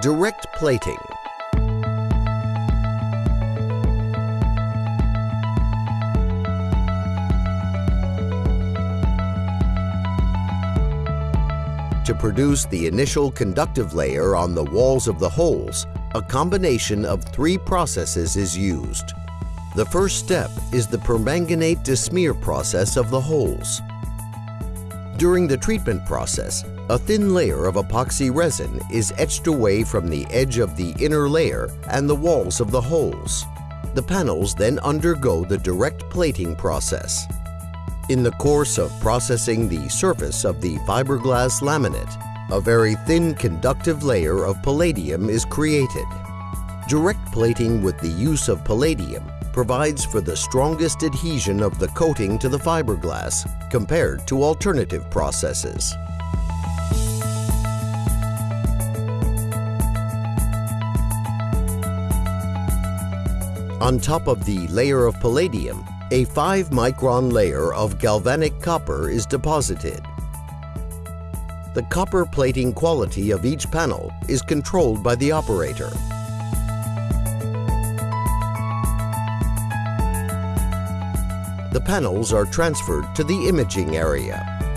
Direct plating. To produce the initial conductive layer on the walls of the holes, a combination of three processes is used. The first step is the permanganate desmear process of the holes. During the treatment process, a thin layer of epoxy resin is etched away from the edge of the inner layer and the walls of the holes. The panels then undergo the direct plating process. In the course of processing the surface of the fiberglass laminate, a very thin conductive layer of palladium is created. Direct plating with the use of palladium provides for the strongest adhesion of the coating to the fiberglass compared to alternative processes. On top of the layer of palladium, a 5 micron layer of galvanic copper is deposited. The copper plating quality of each panel is controlled by the operator. The panels are transferred to the imaging area.